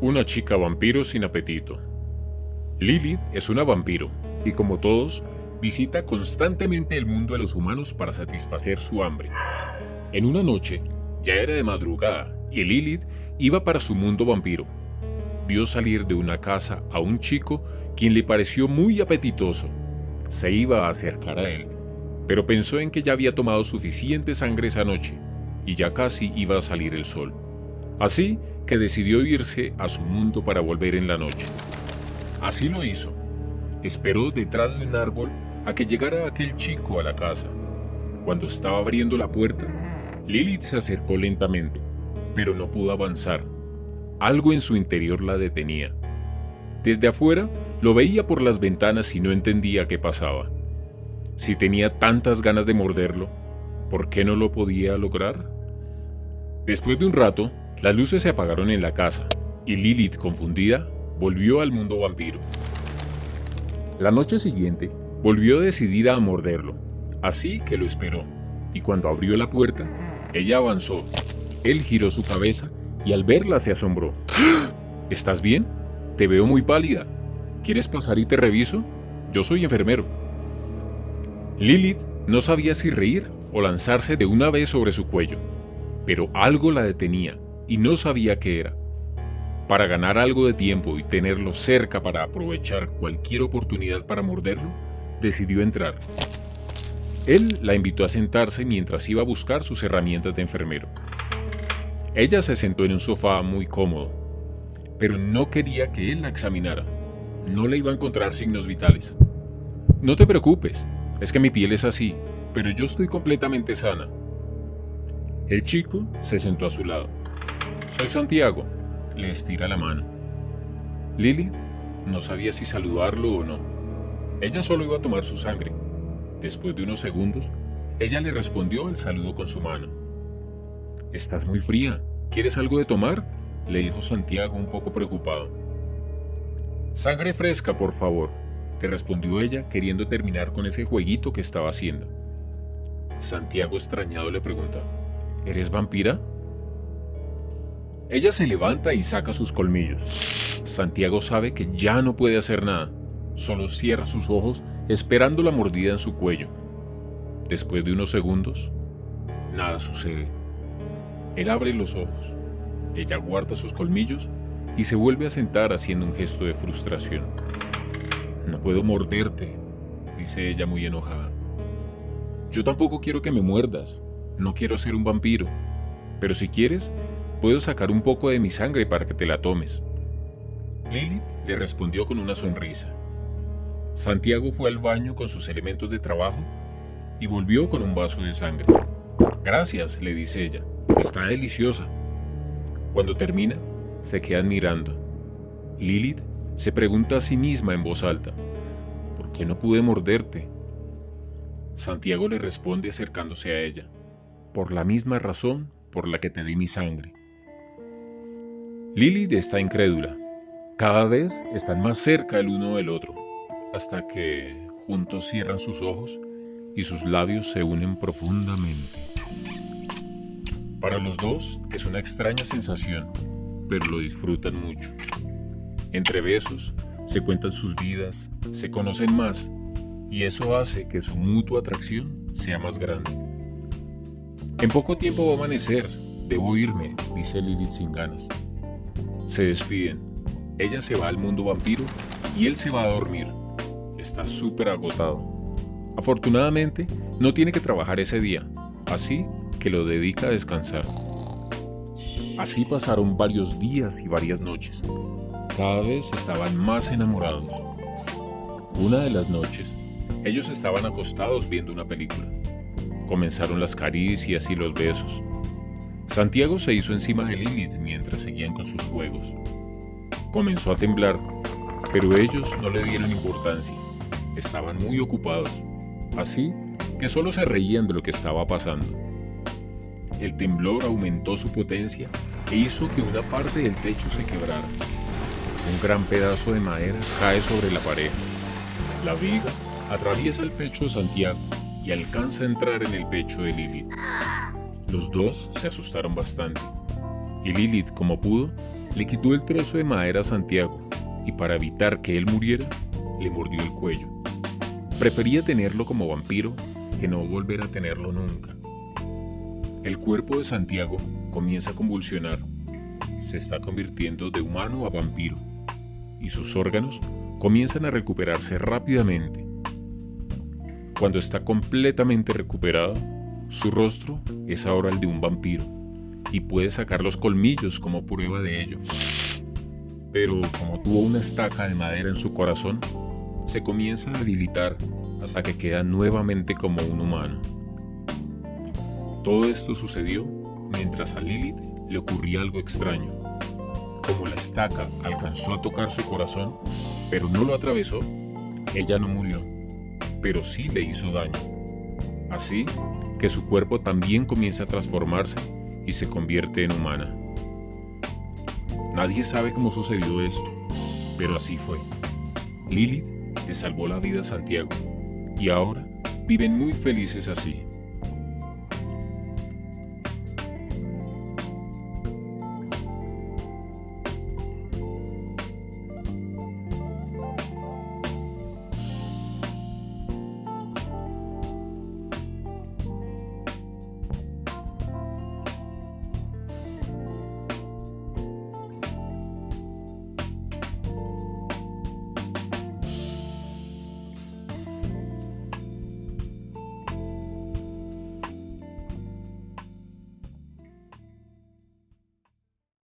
Una chica vampiro sin apetito. Lilith es una vampiro y como todos, visita constantemente el mundo de los humanos para satisfacer su hambre. En una noche, ya era de madrugada y Lilith iba para su mundo vampiro. Vio salir de una casa a un chico quien le pareció muy apetitoso. Se iba a acercar a él, pero pensó en que ya había tomado suficiente sangre esa noche y ya casi iba a salir el sol. Así que decidió irse a su mundo para volver en la noche. Así lo hizo. Esperó detrás de un árbol a que llegara aquel chico a la casa. Cuando estaba abriendo la puerta, Lilith se acercó lentamente, pero no pudo avanzar. Algo en su interior la detenía. Desde afuera lo veía por las ventanas y no entendía qué pasaba. Si tenía tantas ganas de morderlo, ¿por qué no lo podía lograr? Después de un rato, las luces se apagaron en la casa y Lilith, confundida, volvió al mundo vampiro. La noche siguiente, volvió decidida a morderlo, así que lo esperó, y cuando abrió la puerta, ella avanzó. Él giró su cabeza y al verla se asombró. ¿Estás bien? Te veo muy pálida. ¿Quieres pasar y te reviso? Yo soy enfermero. Lilith no sabía si reír o lanzarse de una vez sobre su cuello, pero algo la detenía y no sabía qué era. Para ganar algo de tiempo y tenerlo cerca para aprovechar cualquier oportunidad para morderlo, decidió entrar. Él la invitó a sentarse mientras iba a buscar sus herramientas de enfermero. Ella se sentó en un sofá muy cómodo, pero no quería que él la examinara. No le iba a encontrar signos vitales. No te preocupes, es que mi piel es así, pero yo estoy completamente sana. El chico se sentó a su lado. Soy Santiago. Le estira la mano. Lily no sabía si saludarlo o no. Ella solo iba a tomar su sangre. Después de unos segundos, ella le respondió el saludo con su mano. Estás muy fría. ¿Quieres algo de tomar? le dijo Santiago un poco preocupado. Sangre fresca, por favor, le respondió ella queriendo terminar con ese jueguito que estaba haciendo. Santiago extrañado le pregunta, ¿Eres vampira? Ella se levanta y saca sus colmillos. Santiago sabe que ya no puede hacer nada, solo cierra sus ojos esperando la mordida en su cuello. Después de unos segundos, nada sucede. Él abre los ojos, ella guarda sus colmillos y se vuelve a sentar haciendo un gesto de frustración. No puedo morderte, dice ella muy enojada. Yo tampoco quiero que me muerdas, no quiero ser un vampiro, pero si quieres, puedo sacar un poco de mi sangre para que te la tomes. Lilith le respondió con una sonrisa. Santiago fue al baño con sus elementos de trabajo y volvió con un vaso de sangre. Gracias, le dice ella. Está deliciosa. Cuando termina, se quedan mirando. Lilith se pregunta a sí misma en voz alta, ¿por qué no pude morderte? Santiago le responde acercándose a ella, por la misma razón por la que te di mi sangre. Lilith está incrédula. Cada vez están más cerca el uno del otro, hasta que juntos cierran sus ojos y sus labios se unen profundamente. Para los dos es una extraña sensación, pero lo disfrutan mucho. Entre besos se cuentan sus vidas, se conocen más y eso hace que su mutua atracción sea más grande. En poco tiempo va a amanecer, debo irme, dice Lilith sin ganas. Se despiden. Ella se va al mundo vampiro y él se va a dormir. Está súper agotado. Afortunadamente, no tiene que trabajar ese día, así que lo dedica a descansar. Así pasaron varios días y varias noches. Cada vez estaban más enamorados. Una de las noches, ellos estaban acostados viendo una película. Comenzaron las caricias y los besos. Santiago se hizo encima de Lilith mientras seguían con sus juegos. Comenzó a temblar, pero ellos no le dieron importancia. Estaban muy ocupados, así que solo se reían de lo que estaba pasando. El temblor aumentó su potencia e hizo que una parte del techo se quebrara. Un gran pedazo de madera cae sobre la pareja. La viga atraviesa el pecho de Santiago y alcanza a entrar en el pecho de Lilith. Los dos se asustaron bastante. Y Lilith, como pudo, le quitó el trozo de madera a Santiago y para evitar que él muriera, le mordió el cuello. Prefería tenerlo como vampiro que no volver a tenerlo nunca. El cuerpo de Santiago comienza a convulsionar. Se está convirtiendo de humano a vampiro y sus órganos comienzan a recuperarse rápidamente. Cuando está completamente recuperado, su rostro es ahora el de un vampiro y puede sacar los colmillos como prueba de ello. Pero como tuvo una estaca de madera en su corazón, se comienza a debilitar hasta que queda nuevamente como un humano. Todo esto sucedió mientras a Lilith le ocurría algo extraño. Como la estaca alcanzó a tocar su corazón, pero no lo atravesó, ella no murió, pero sí le hizo daño. Así que su cuerpo también comienza a transformarse y se convierte en humana. Nadie sabe cómo sucedió esto, pero así fue. Lilith le salvó la vida a Santiago y ahora viven muy felices así.